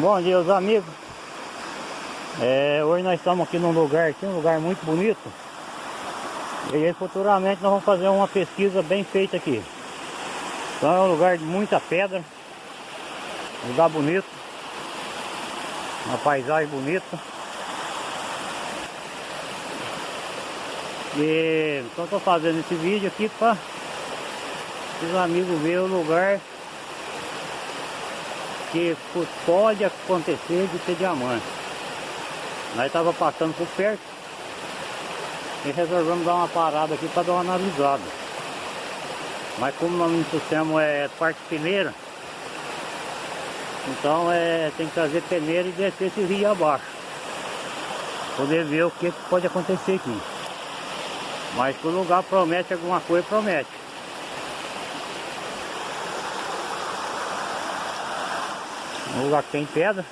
Bom dia, os amigos. É, hoje nós estamos aqui num lugar aqui, um lugar muito bonito. E aí futuramente nós vamos fazer uma pesquisa bem feita aqui. Então é um lugar de muita pedra. Lugar bonito. Uma paisagem bonita. E então estou fazendo esse vídeo aqui para os amigos verem o lugar que pode acontecer de ter diamante. Nós estava passando por perto e resolvemos dar uma parada aqui para dar uma analisada. Mas como nós não trouxemos é parte peneira, então é, tem que trazer peneira e descer esse rio abaixo. Poder ver o que pode acontecer aqui. Mas o lugar promete alguma coisa, promete. Um lugar que tem pedra.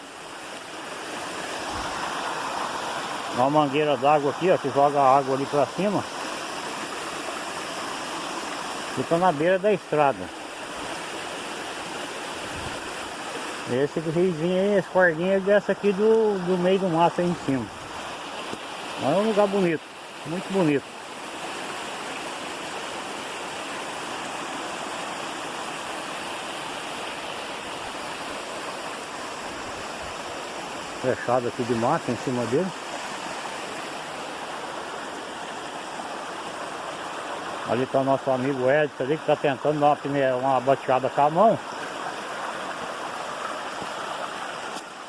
Uma mangueira d'água aqui, ó, que joga a água ali pra cima. Fica na beira da estrada. Esse riozinho aí, esse cordinho, ele desce aqui do, do meio do mato aí em cima. É um lugar bonito, muito bonito. Fechado aqui de mata em cima dele. Ali está o nosso amigo Edson ali que está tentando dar uma, uma bateada com a mão.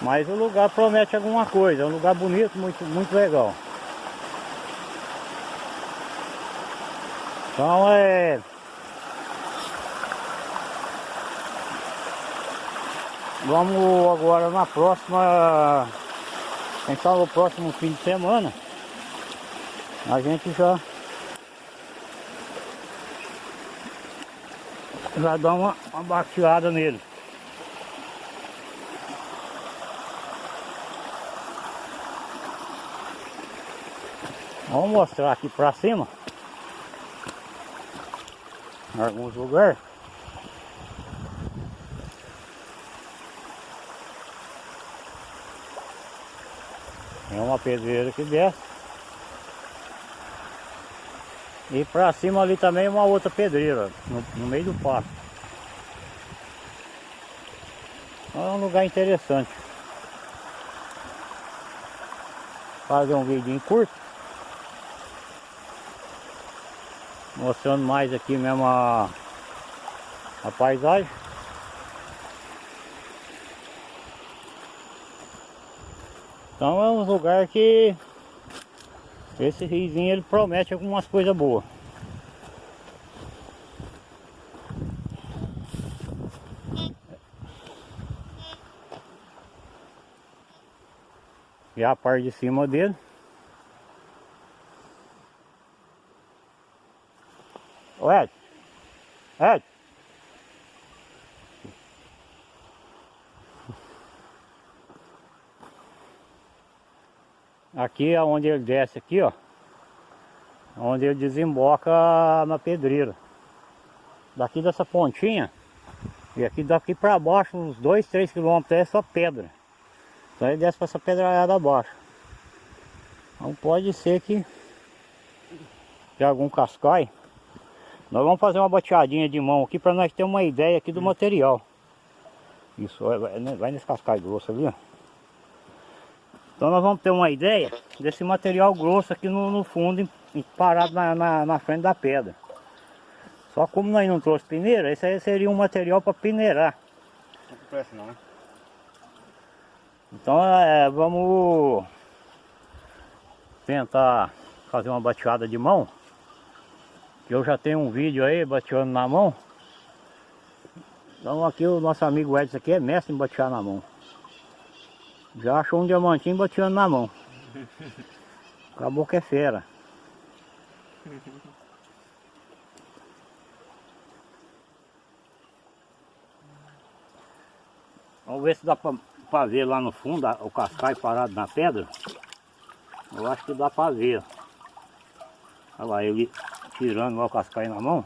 Mas o lugar promete alguma coisa, é um lugar bonito, muito, muito legal. Então é... Vamos agora na próxima... Quem sabe o próximo fim de semana a gente já já dá uma, uma bateada nele. Vamos mostrar aqui pra cima em alguns lugares. É uma pedreira que desce. E pra cima ali também uma outra pedreira, no, no meio do. Então é um lugar interessante. Fazer um vídeo curto. Mostrando mais aqui mesmo a, a paisagem. Então é um lugar que esse riozinho ele promete algumas coisas boas. E a parte de cima dele. Ed. Ed. Aqui é onde ele desce aqui, ó. Onde ele desemboca na pedreira. Daqui dessa pontinha. E aqui daqui para baixo, uns 2, 3 quilômetros é só pedra. Então ele desce para essa pedrada abaixo. Então pode ser que de algum cascai. Nós vamos fazer uma bateadinha de mão aqui para nós ter uma ideia aqui do material. Isso, vai, vai nesse cascai grosso ali, ó. Então nós vamos ter uma ideia desse material grosso aqui no, no fundo, parado na, na, na, frente da pedra. Só como nós não trouxe peneira, esse aí seria um material para peneirar. Não presta não, né? Então é, vamos tentar fazer uma bateada de mão. Eu já tenho um vídeo aí bateando na mão. Então aqui o nosso amigo Edson aqui é mestre em batear na mão. Já achou um diamantinho bateando na mão. Acabou que é fera. Vamos ver se dá para ver lá no fundo o cascai parado na pedra. Eu acho que dá para ver. Olha lá, ele tirando o cascai na mão.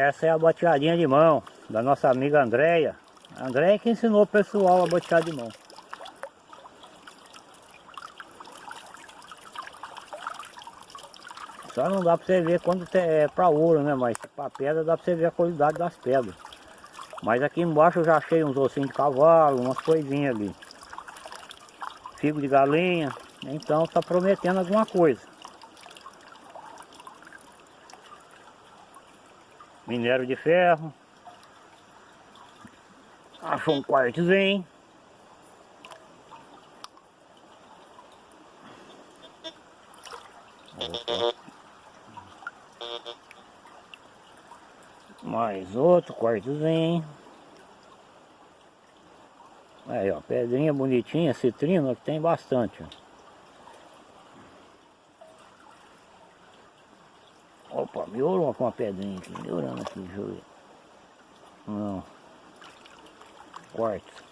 Essa é a bateadinha de mão da nossa amiga Andréia. Andréia que ensinou o pessoal a batear de mão. Só não dá pra você ver quando é pra ouro, né? Mas pra pedra dá pra você ver a qualidade das pedras. Mas aqui embaixo eu já achei uns ossinhos de cavalo, umas coisinhas ali. Figo de galinha. Então tá prometendo alguma coisa. Minério de ferro. Achou um quartzinho. Mais outro quartozinho. Aí ó, pedrinha bonitinha, citrina, que tem bastante. Ó. Com uma pedrinha aqui, melhorando aqui, deixa eu ver. Não. Quarto.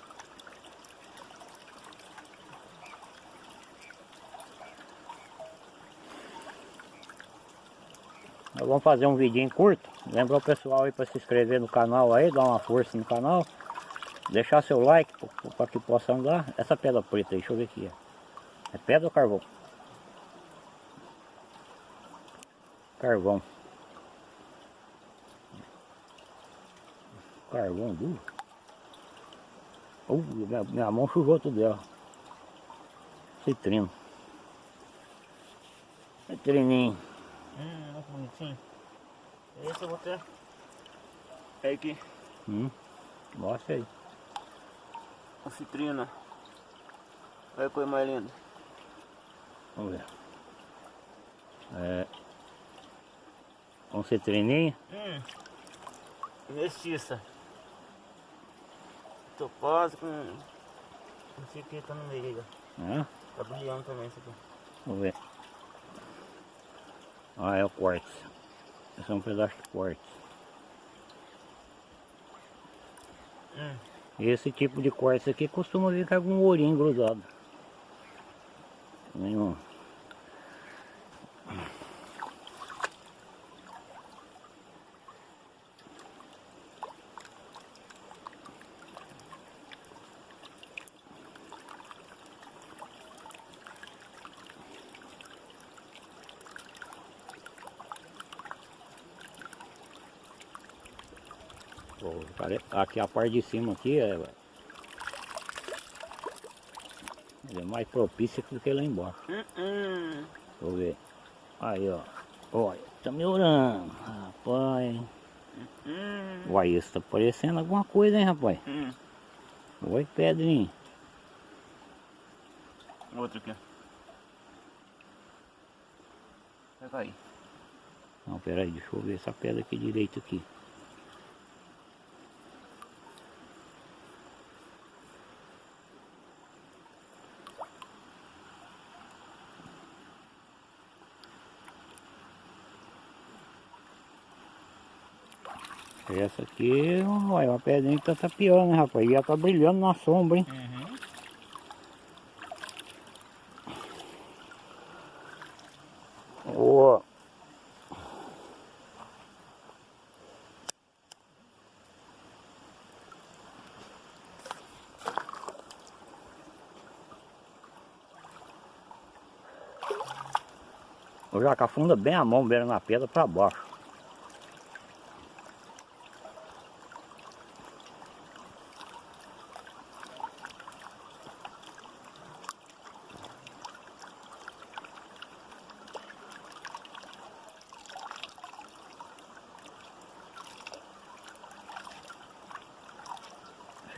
Nós vamos fazer um vidinho curto. Lembra o pessoal aí para se inscrever no canal aí, dar uma força no canal. Deixar seu like para que possa andar. Essa pedra preta aí, deixa eu ver aqui. É pedra ou carvão? Carvão. Carvão duro. Uh, minha, minha mão sujou tudo dela. Citrino. Citrininho. Hum, olha que bonitinho. Esse eu vou ter. É aqui. Hum. Mostra aí. A citrina. Olha a coisa mais linda. Vamos ver. É. Um citrininho. Hum. Mestiça. Com. Não sei o que tá no meio. Né? Tá brilhando também isso aqui. Vamos ver. Ah, é o quartzo. Esse é um pedaço de quartzo. Hum. Esse tipo de quartzo aqui costuma vir com algum ourinho grudado. Nenhum. Aqui a parte de cima aqui é, é mais propícia do que lá embaixo. Hum. Deixa eu ver. Aí ó. Olha, tá melhorando. Rapaz. Hum. Uai, isso tá parecendo alguma coisa, hein, rapaz? Hum. Oi, Pedrinho. Outro aqui. Pega aí. Não, peraí, deixa eu ver essa pedra aqui direito aqui. Essa aqui, olha, uma pedrinha que tá tapiando, né, rapaz? E ela tá brilhando na sombra, hein? Uhum. Ó. O jaca afunda bem a mão, beira na pedra para baixo.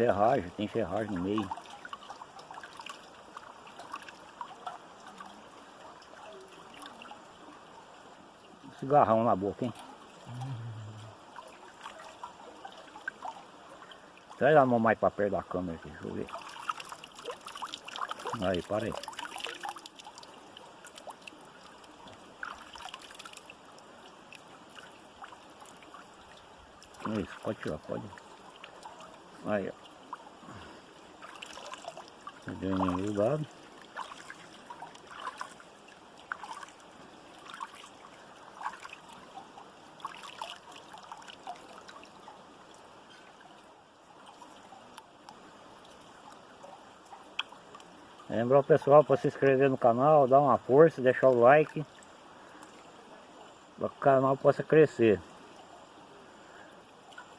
Ferragem, tem ferragem no meio. Cigarrão na boca, hein? Traz a mão mais pra perto da câmera aqui, deixa eu ver. Aí, para aí. Isso, pode tirar, pode. Aí, ó. Ganha do lado. Lembrar o pessoal para se inscrever no canal, dar uma força, deixar o like para que o canal possa crescer.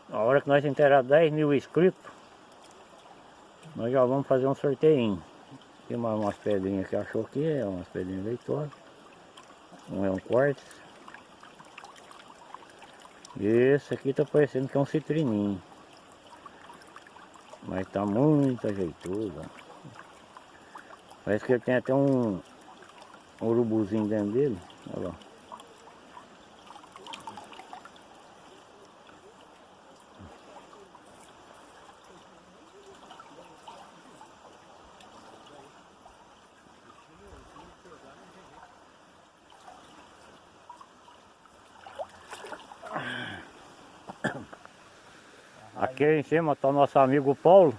Na hora que nós enterrar 10 mil inscritos, nós já vamos fazer um sorteio. Tem mais umas pedrinhas que achou aqui, é umas pedrinhas leitosas. Um é um quartzo. Esse aqui tá parecendo que é um citrininho. Mas tá muito ajeitoso. Parece que ele tem até um, um urubuzinho dentro dele. Olha lá. Aqui em cima está o nosso amigo Paulo.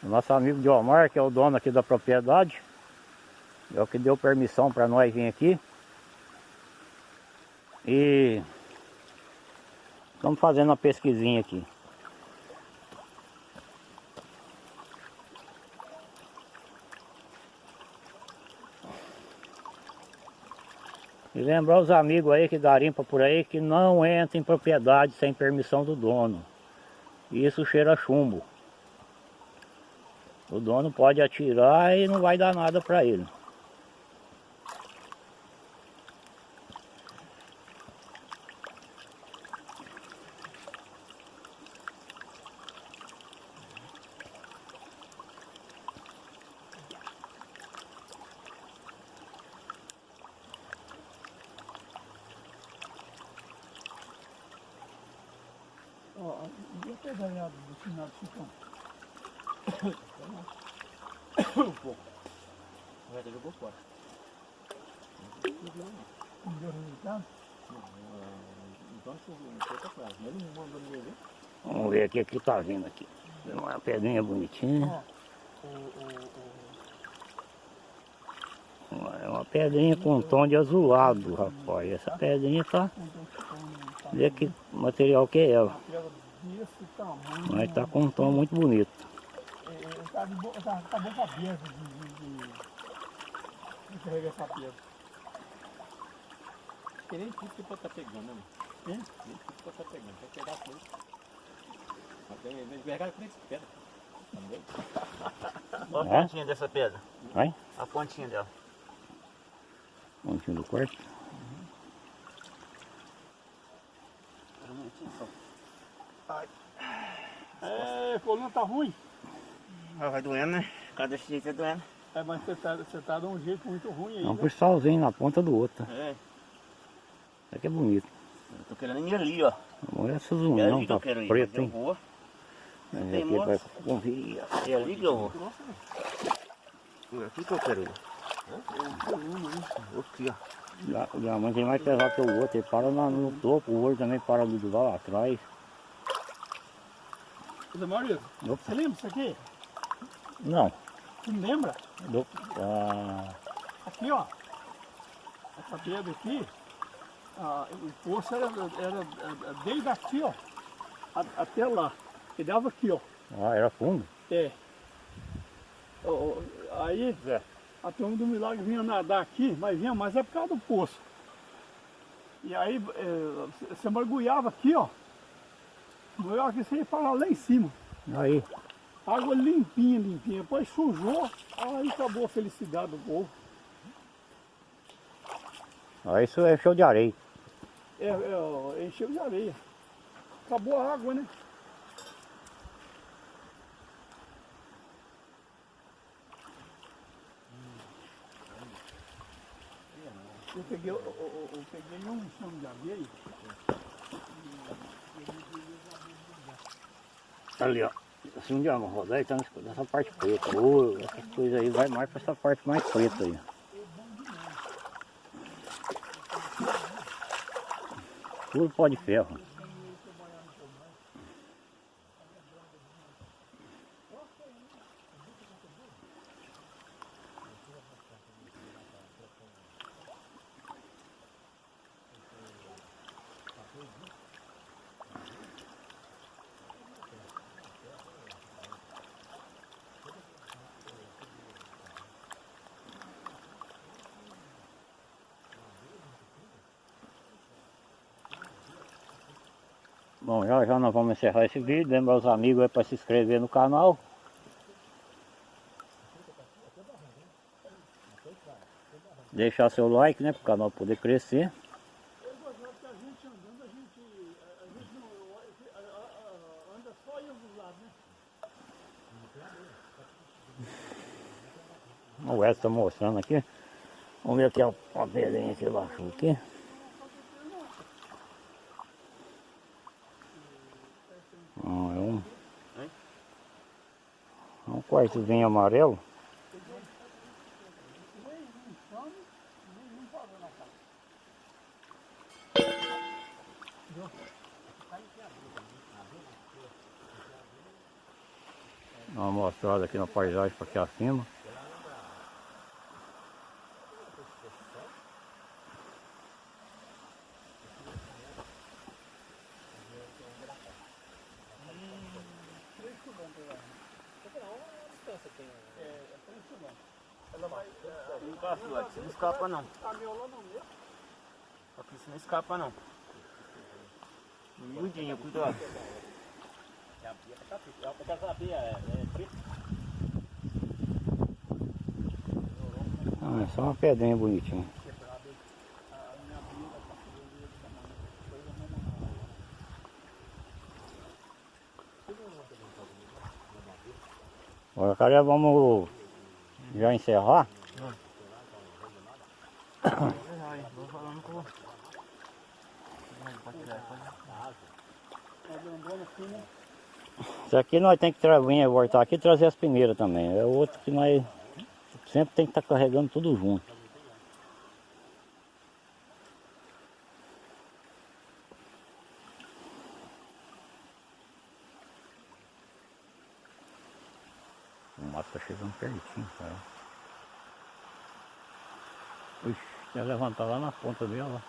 Nosso amigo Diomar, que é o dono aqui da propriedade. É o que deu permissão para nós vir aqui. E estamos fazendo uma pesquisinha aqui. E lembrar os amigos aí que garimpa por aí que não entra em propriedade sem permissão do dono. Isso cheira chumbo. O dono pode atirar e não vai dar nada para ele. Ó, e a pedalhada do final do chicão? Um pouco. Fora. Não deu resultado? Então choveu, não foi pra trás. Mas ele não mandou ninguém ver. Vamos ver aqui o que tá vindo aqui. Uma pedrinha bonitinha. É uma pedrinha com um tom de azulado, rapaz. Essa pedrinha tá. Vê que material que é ela. Mas tá com um tom muito bonito. É, é, tá, de bo, tá, tá boca aberta de, de, de, de carregar essa pedra. Porque nem tudo que pode estar pegando, né? Hein? Nem tudo pode estar pegando. Tem que pegar tudo. Até ele pegar com esse pedra. Entendeu? Olha É? a pontinha dessa pedra. Vai? A pontinha dela. Pontinho do quarto. É, coluna tá ruim. Ah, vai doendo, né? Cada jeito é doendo. É, mas você tá, você tá de um jeito muito ruim aí. É um né? cristalzinho na ponta do outro. É. Isso aqui é bonito. Eu tô querendo ir ali, ó. Olha essas É união, ali que eu tá quero ir. preto, mas eu hein? vou. É, tem aqui vai. É ali que eu vou. É aqui que eu quero ir. Aqui, ó. O diamante é mais pesado que o outro, ele para na- no topo, o outro também para do lado lá atrás. Ô, Maurício, Opa. você lembra disso aqui? Não, não lembra? ah, Aqui, ó. Essa pedra aqui, ah, o poço era, era, desde aqui, ó, a- até lá. E dava aqui, ó. ah, era fundo. É. Ó, ó, aí, É. a turma do milagre vinha nadar aqui, mas vinha mais é por causa do poço. E aí, é, você mergulhava aqui, ó. Mergulhava aqui, você ia parar lá em cima. Aí, Água limpinha, limpinha. Depois sujou, aí acabou a felicidade do povo. aí isso é show de areia. É, é, encheu de areia. Acabou a água, né? Eu peguei, eu, eu- eu peguei um chão de areia. Ali, ó. Um dia uma rodar, ele tá nessa- parte preta. Ô, essas coisas aí vai mais pra essa parte mais preta aí. Tudo pó de ferro. Já nós vamos encerrar esse vídeo. Lembra os amigos aí para se inscrever no canal. Deixar seu like, né? Para o canal poder crescer. A a a a- a- a-? O Edson tá mostrando aqui. Vamos ver aqui ó, uma pedrinha que ele achou aqui. Ah, é um, quartozinho amarelo. Dá uma mostrada aqui na paisagem para aqui acima. Não passa, Você não escapa não. Aqui você não escapa não. Miudinho, cuidado. Ah, é só uma pedrinha bonitinha. Agora, cara, vamos já encerrar. Vou falando com Isso aqui nós temos que tra- vir voltar aqui e trazer as peneiras também. É outro que nós sempre tem que estar carregando tudo junto. O mato tá chegando pertinho, cara. Ixi, quer levantar lá na ponta dela.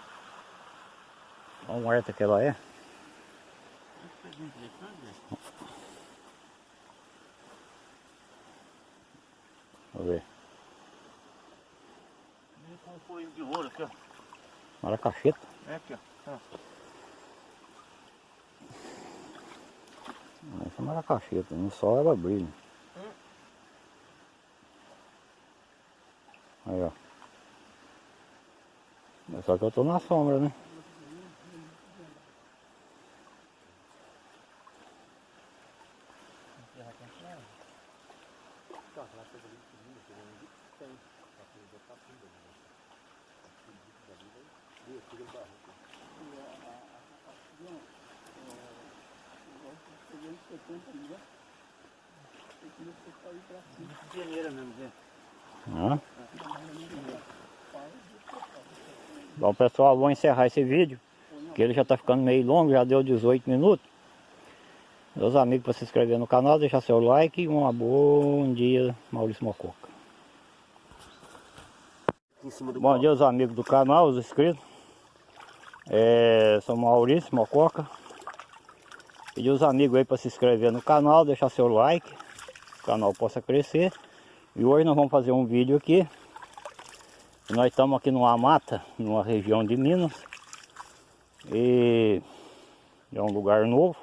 Olha o horta que ela é. Vamos ver. um folho de ouro aqui, ó. Maracacheta. É aqui, ó. Essa é maracacheta. No sol ela brilha. Aí, ó. Mas Só que eu tô na sombra, né? Peneira mesmo, Zé. Hã? Bom pessoal, vou encerrar esse vídeo. Que ele já está ficando meio longo, já deu 18 minutos. Meus amigos, para se inscrever no canal, deixar seu like e um bom dia, Maurício Mococa. Bom dia aos amigos do canal, os inscritos. É, sou Maurício Mococa. Pedir os amigos aí para se inscrever no canal, deixar seu like, o canal possa crescer. E hoje nós vamos fazer um vídeo aqui. Nós estamos aqui numa mata, numa região de Minas. E é um lugar novo.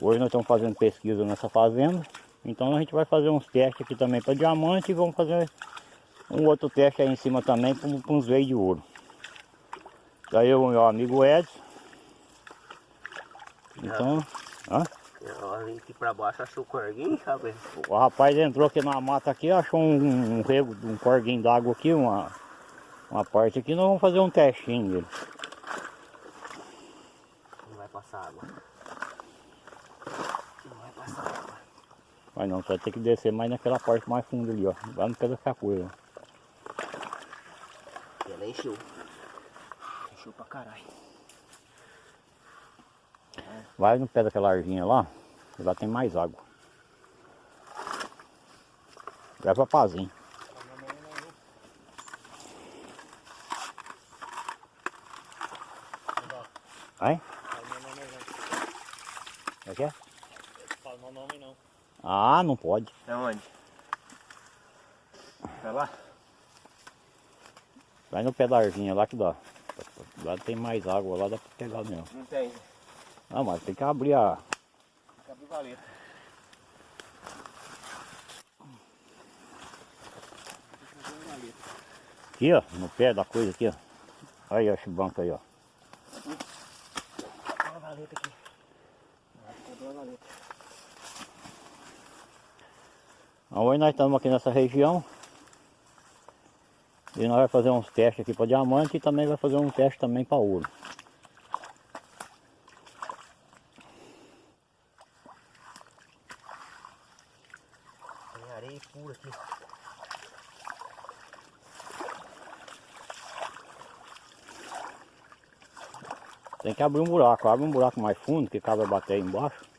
Hoje nós estamos fazendo pesquisa nessa fazenda. Então a gente vai fazer uns testes aqui também para diamante e vamos fazer um outro teste aí em cima também com, uns veios de ouro. Daí o meu amigo Edson. Então, hã? Aqui pra baixo, achou o corguinho, sabe? o rapaz entrou aqui na mata aqui, achou um, um rego, um corguinho d'água aqui, uma, uma parte aqui, nós vamos fazer um testinho dele. Não vai passar água. Não vai passar água. Mas não, você vai ter que descer mais naquela parte mais funda ali, ó. Lá no pé da coisa. Ela encheu. Encheu pra caralho. Vai no pé daquela arvinha lá, que lá tem mais água. Vai pra pazinho. Vai? Como é que é? Fala meu nome não. Ah, não pode. É onde? Vai lá? Vai no pé da arvinha lá que dá. Lá tem mais água, lá dá pra pegar mesmo. Não tem. Ah, mas tem que abrir a. Cabe valeta. Aqui, ó, no pé da coisa aqui, ó. Aí, ó, banco aí, ó. Uma valeta aqui. Cadê a valeta? Hoje nós estamos aqui nessa região. E nós vamos fazer uns testes aqui para diamante e também vai fazer um teste também para ouro. Areia pura aqui. Tem que abrir um buraco, abre um buraco mais fundo que cabe bater aí embaixo.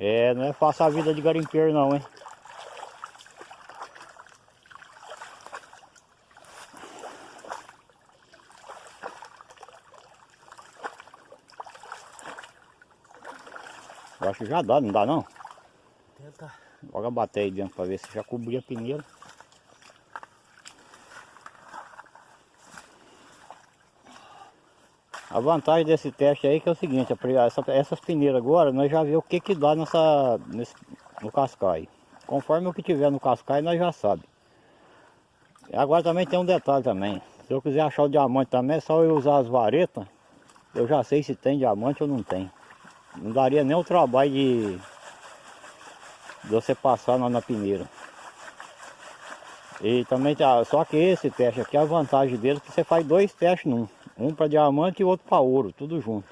É, não é fácil a vida de garimpeiro não, hein? Eu acho que já dá, não dá não? Tenta. Joga bater aí dentro pra ver se já cobria a peneira. A vantagem desse teste aí que é o seguinte, essa, essas peneiras agora, nós já vemos o que que dá nessa, nesse, no cascai. Conforme o que tiver no cascai, nós já sabe. Agora também tem um detalhe também. Se eu quiser achar o diamante também, é só eu usar as varetas. Eu já sei se tem diamante ou não tem. Não daria nem o trabalho de, de você passar na, na peneira. E também, tá- só que esse teste aqui, a vantagem dele é que você faz dois testes num. Um para diamante e outro para ouro, tudo junto.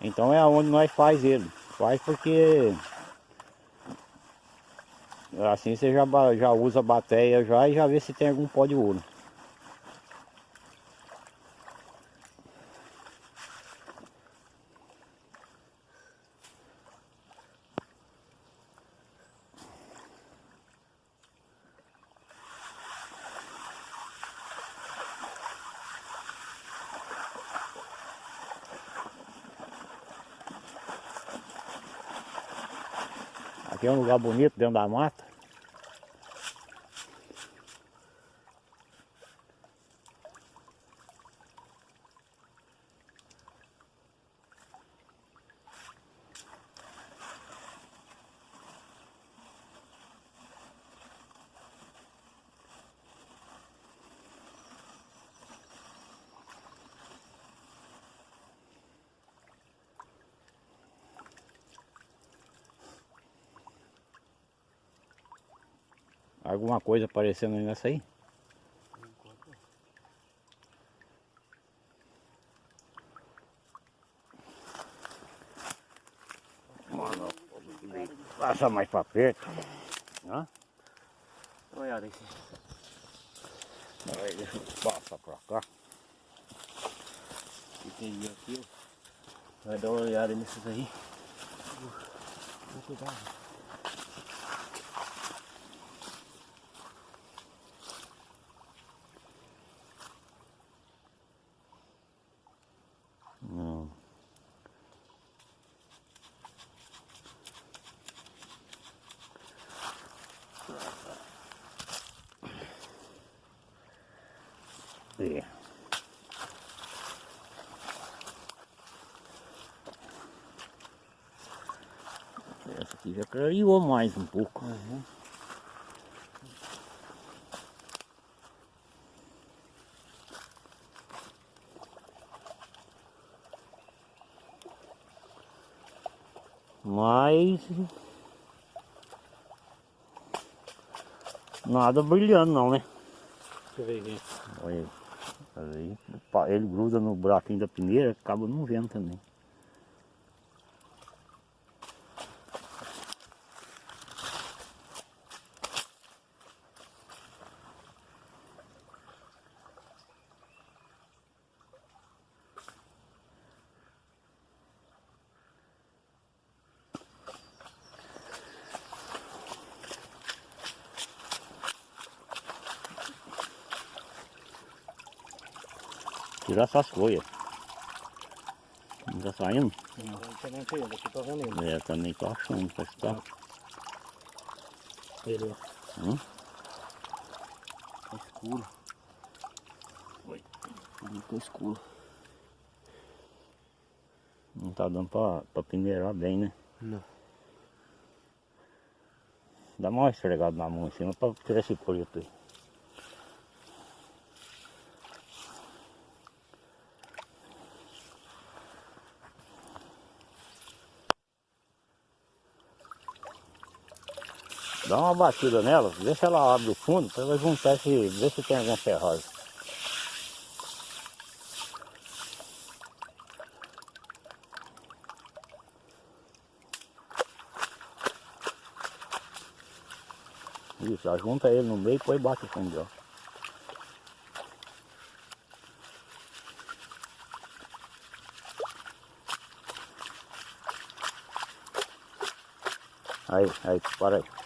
Então é onde nós faz ele. Faz porque assim você já, já usa a bateia já e já vê se tem algum pó de ouro. Lugar bonito dentro da mata. Alguma coisa aparecendo aí nessa aí? Mano, passa mais pra perto. Hã? Dá uma olhada aí. Deixa eu passar pra cá. Entendi aqui, ó. Vai dar uma olhada nesses aí. Vou cuidado. Não. É. Essa aqui já clareou mais um pouco. Mas nada brilhando não, né? Deixa eu ver aqui. Olha aí. Ele gruda no buraquinho da peneira, acaba não vendo também. Tirar essas folhas. Não tá saindo? Não, diferente aí, daqui tô vendo. É, também tô achando, parece que tá. Ele, Hum? Tá escuro. Oi. Ficou escuro. Não tá dando pra, pra peneirar bem, né? Não. Dá uma esfregada na mão em cima pra tirar esse preto aí. Dá uma batida nela, vê se ela abre o fundo, pra ela juntar esse, ver se tem alguma ferragem. Isso, junta ele no meio e depois bate o fundo, ó. Aí, aí, para aí.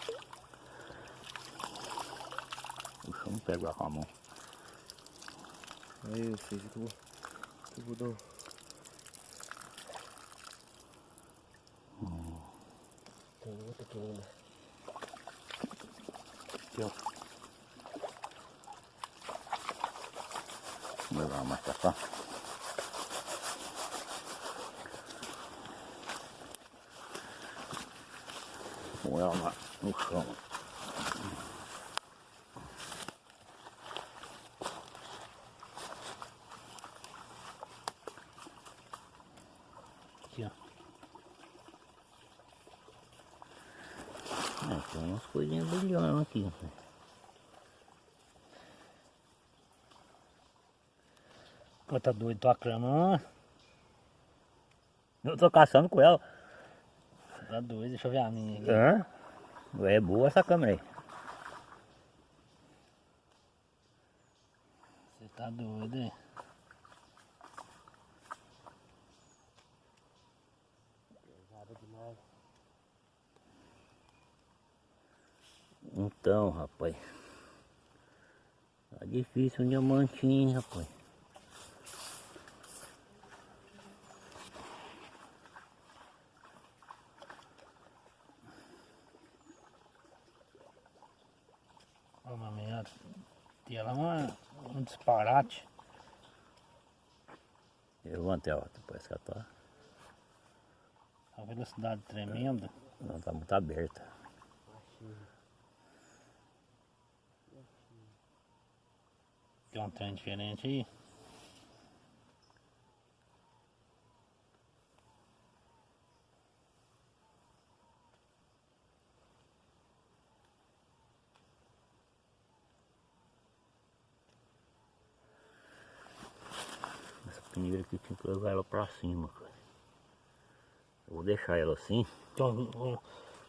Não pega com a mão. Aí eu fiz que eu vou. que eu vou dar um. Tem outra aqui ainda. Aqui, ó. Vou levar mais pra cá. Põe ela na- no chão. Aqui, ó. É, tem umas coisinhas brilhando aqui. Pô, tá doido, tô aclamando. Eu tô caçando com ela. Tá doido, deixa eu ver a minha aqui. Hã? É boa essa câmera aí. Você tá doido, hein? Então, rapaz. Tá difícil um diamantinho, rapaz. Ó, uma merda. Tem lá uma, um disparate. Levanta ela, parece que ela tá, A velocidade tremenda. ela tá muito aberta. Tem um trem diferente aí. Essa peneira aqui tinha que levar ela pra cima, cara. Eu vou deixar ela assim, Tem um,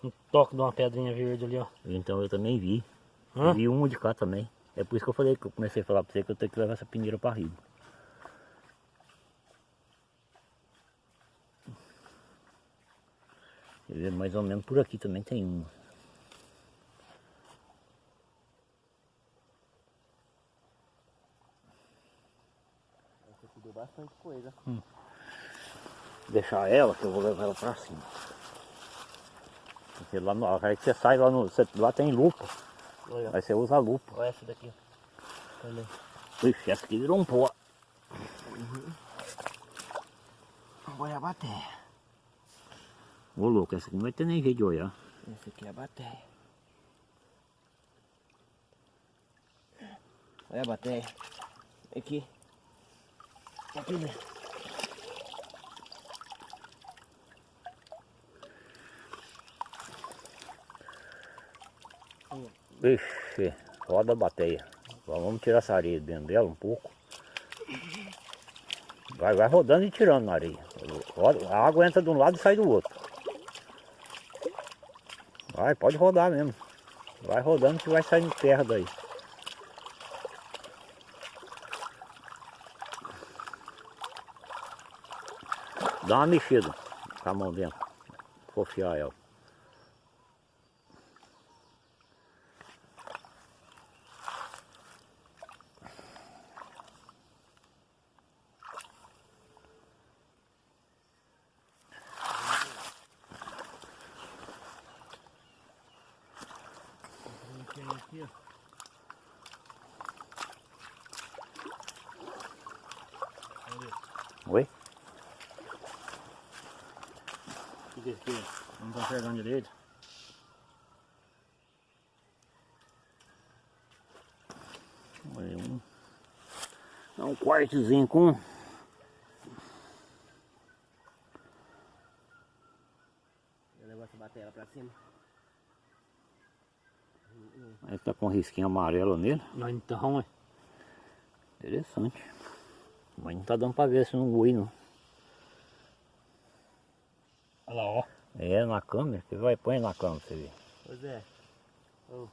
um- toque de uma pedrinha verde ali, ó. então eu também vi. Hã? Vi um de cá também. É por isso que eu falei que eu comecei a falar pra você que eu tenho que levar essa peneira pra riba. Mais ou menos por aqui também tem uma. Você bastante coisa. Deixar ela, que eu vou levar ela pra cima. Porque lá no, aí você sai lá no. você- lá tem lupa. Olha, Aí você usa a lupa. olha essa daqui. Olha. Ixi, essa aqui virou um pó. Olha a bateria. Ô louco, essa aqui não vai ter nem jeito de olhar. Essa aqui é a bateria. Olha a bateria. Aqui. Aqui, né? Ixi, roda a bateia. Vamos tirar essa areia dentro dela um pouco. Vai, vai rodando e tirando na areia. A água entra de um lado e sai do outro. Vai, pode rodar mesmo. Vai rodando que vai saindo terra daí. Dá uma mexida com a mão dentro. Confiar ela. Aqui. Não tô enxergando direito. Olha um. É um quartozinho com. Essa bateria pra cima. Aí tá com um risquinho amarelo nele. Não, então, é. Interessante. Mas não tá dando pra ver se não voe não. Olha lá, ó. É na câmera, você vai põe na câmera pra você ver. Pois é. Ô.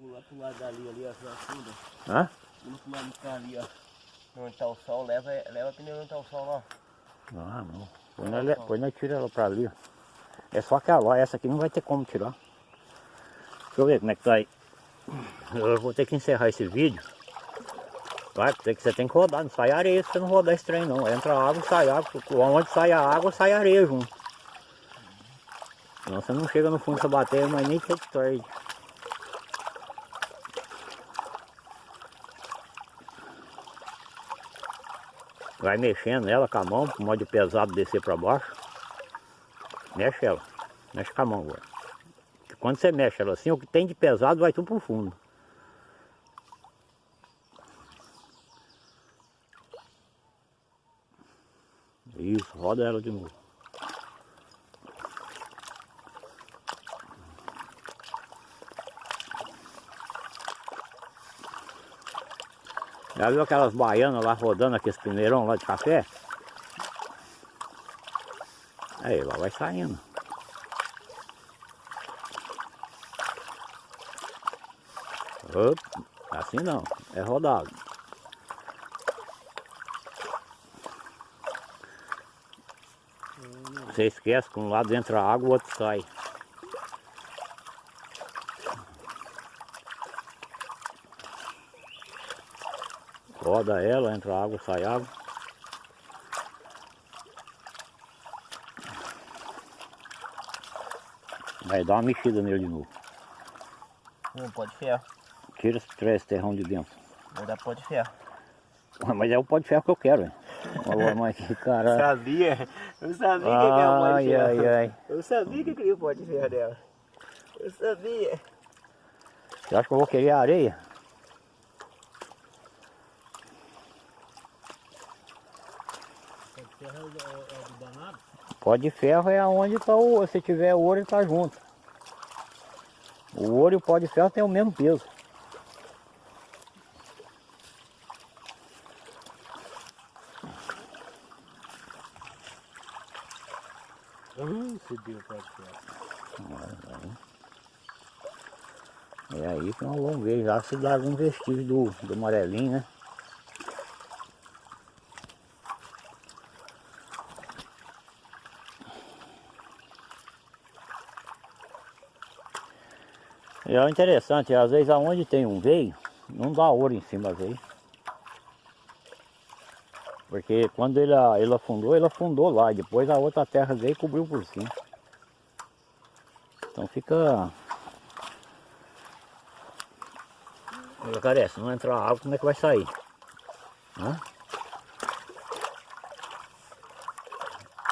Pula pro lado dali, ali, ó, na funda. Hã? Pula pro lado cá ali, ó. Onde tá o sol, leva, leva a pneu onde tá o sol, ó. Ah não. Põe nós, le- põe nós tira ela pra ali, ó. É só aquela, ó. essa aqui não vai ter como tirar. Deixa eu ver como é que tá aí. Eu vou ter que encerrar esse vídeo. Vai, você tem que rodar, não sai areia se você não rodar esse trem não. Entra água, sai água. Onde sai a água, sai areia junto. Senão você não chega no fundo dessa bateria, mas nem que tarde. Vai mexendo ela com a mão, pro modo pesado descer para baixo. Mexe ela. Mexe com a mão agora. Quando você mexe ela assim, o que tem de pesado vai tudo pro fundo. Isso, roda ela de novo. Já viu aquelas baianas lá rodando aqueles peneirão lá de café? Aí lá vai saindo. Op, assim não, é rodado. Você esquece que um lado entra água, o outro sai. Roda ela, entra água, sai água. Vai dar uma mexida nele de novo. Não pode ferro. Tira esse terrão de dentro. Vai dar pó de ferro. Mas é o pó de ferro que eu quero, hein? Olha, mas que caralho. Sabia? Eu sabia que aquele pó de Ai, ferro. ai, ai. Eu sabia que aquele pó de ferro dela. Eu sabia. Você acha que eu vou querer areia? Pó de ferro é onde está o. Se tiver ouro, ele está junto. O ouro e o pó de ferro tem o mesmo peso. Hum, se deu pó de ferro. É aí que nós vamos ver se dá algum vestígio do, do amarelinho, né? E é interessante, às vezes aonde tem um veio, não dá ouro em cima vezes. Porque quando ele, ele afundou, ele afundou lá, e depois a outra terra veio e cobriu por cima. Então fica Olha, cara, se não entrar água, como é que vai sair? Hã?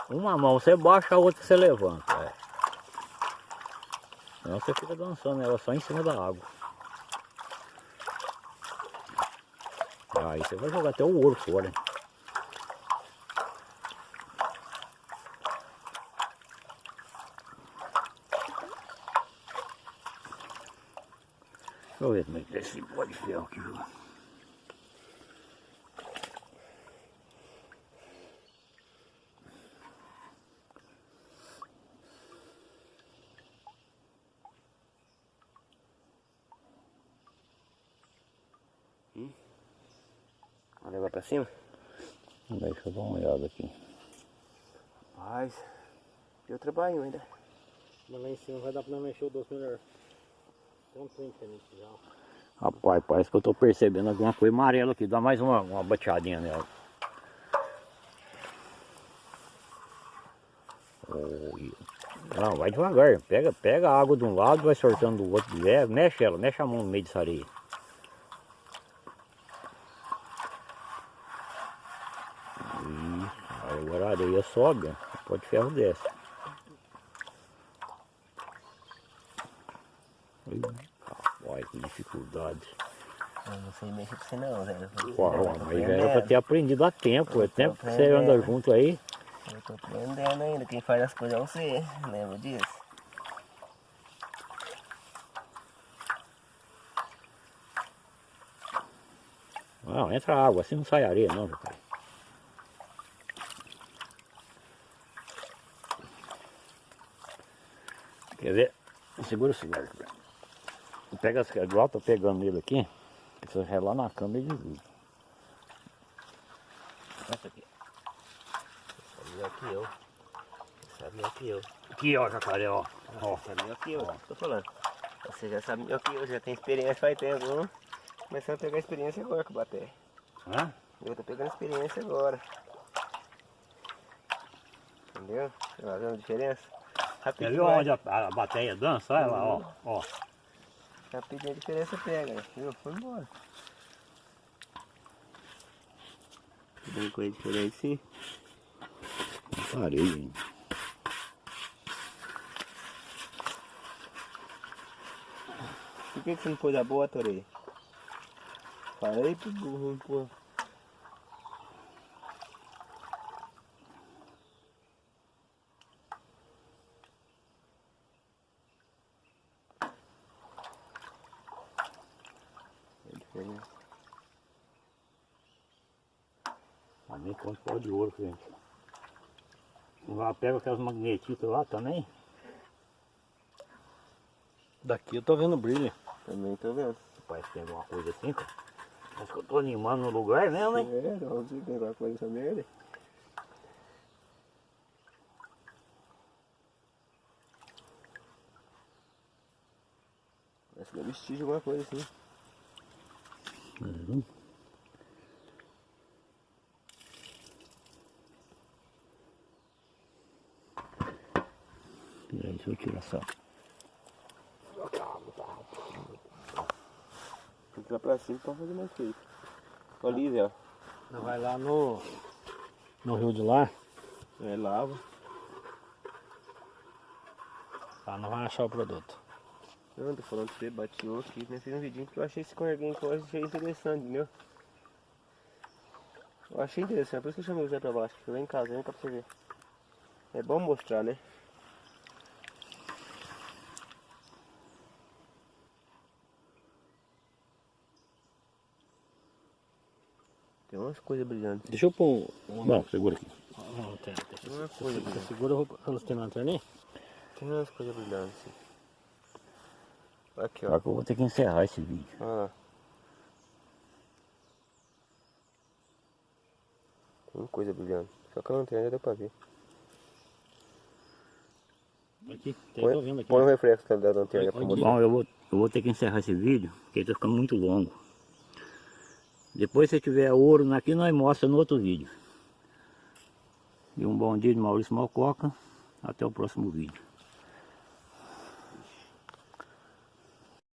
Uma mão você baixa, a outra você levanta. É. Senão você fica dançando ela só em cima da água. Aí você vai jogar até o ouro fora. hein? Deixa eu ver como é que tá esse pó de ferro aqui. viu? Vamos levar pra cima? Deixa eu dar uma olhada aqui. Rapaz, deu trabalho ainda. Mas lá em cima vai dar pra não mexer o doce melhor. Tem um trem diferente já. Rapaz, parece que eu tô percebendo alguma coisa amarela aqui. Dá mais uma, uma bateadinha nela. Não, vai devagar. Pega, pega a água de um lado, vai sortando do outro. É, mexe ela, mexe a mão no meio dessa areia. Isso. Agora a areia sobe. Pode ferro desce. Verdade. Eu não sei mexer com você não, velho. Uau, mas era aprendendo. pra ter aprendido há tempo. É tempo que você anda junto aí. Eu tô aprendendo ainda. Quem faz as coisas é você. Lembra disso? Não, entra água, assim não sai areia não, meu pai. Quer ver? Segura o cigarro. Pega as igual tô pegando ele aqui. Você relar na câmera e desliga. Essa aqui. Sabe melhor que eu. Sabe melhor que eu. Aqui ó, jacaré, ó. ó. Sabe melhor que eu. Tô falando. Você já sabe melhor que eu. Já tem experiência faz tempo. Viu? Começando a pegar experiência agora com o baté. Hã? Eu tô pegando experiência agora. Entendeu? Tá vendo a diferença? Rapidinho. ver vai. onde a, a bateia dança? Olha lá, ó. ó. Rapidinho a diferença pega, né? viu? Foi embora. Tem coisa diferente sim. Parei, hein? Por que, você não pôs a bota, orelha? Falei pro burro, pô. É diferente. Mas nem conta pau de ouro, gente. Lá pega aquelas magnetitas lá também. Daqui eu tô vendo brilho. Também tô vendo. Parece que tem alguma coisa assim, cara. Acho que eu tô animando no lugar mesmo, hein? É, vamos ver se tem alguma coisa merda. Parece que é vestígio alguma coisa assim. Uhum. Peraí, deixa eu tirar só. Tem que pra cima pra fazer mais feito. Ali, Zé. Nós vai lá no. No rio de lá. É lava. Lá nós vamos achar o produto. Não, tô falando pra você, bateou aqui, né? Fiz um vidinho porque eu achei esse corguinho que eu achei interessante, entendeu? Eu achei interessante, por isso que eu chamei o Zé pra baixo, que eu em casa, vem cá pra você ver. É bom mostrar, né? Umas coisas brilhantes. Deixa eu pôr um. Bom, segura aqui. Não, tem, Tem deixa, umas coisas você brilhantes. segura, eu tem lanterna aí? Tem umas coisas brilhantes. Aqui, ó. Só que eu vou ter que encerrar esse vídeo. Olha lá. Tem coisa brilhando. Só que a lanterna já deu pra ver. Aqui, tem, Põe, tô vendo aqui. põe o reflexo da- lanterna. Bom, eu vou, eu vou ter que encerrar esse vídeo, porque ele tá ficando muito longo. Depois se tiver ouro aqui, nós mostramos no outro vídeo. E um bom dia de Maurício Malcoca. Até o próximo vídeo.